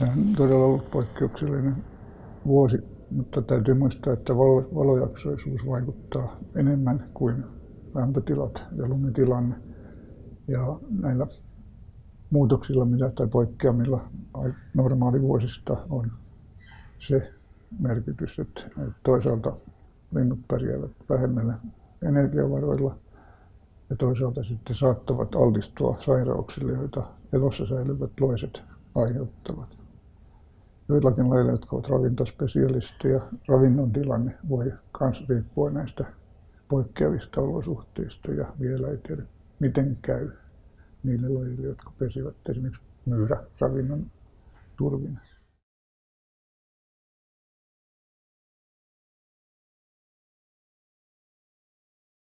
Tämä on todella ollut poikkeuksellinen vuosi, mutta täytyy muistaa, että valojaksoisuus vaikuttaa enemmän kuin lämpötilat ja lumitilanne. Ja näillä muutoksilla mitä, tai poikkeamilla normaalivuosista on se merkitys, että toisaalta linnut pärjäävät vähemmällä energiavaroilla ja toisaalta sitten saattavat altistua sairauksille, joita elossa säilyvät loiset aiheuttavat. Joillakin lailla, jotka ovat ravintospesialisteja, ravinnon tilanne voi myös riippua näistä poikkeavista olosuhteista ja vielä ei tiedä miten käy niille lajille, jotka pesivät esimerkiksi myyräravinnon turvin.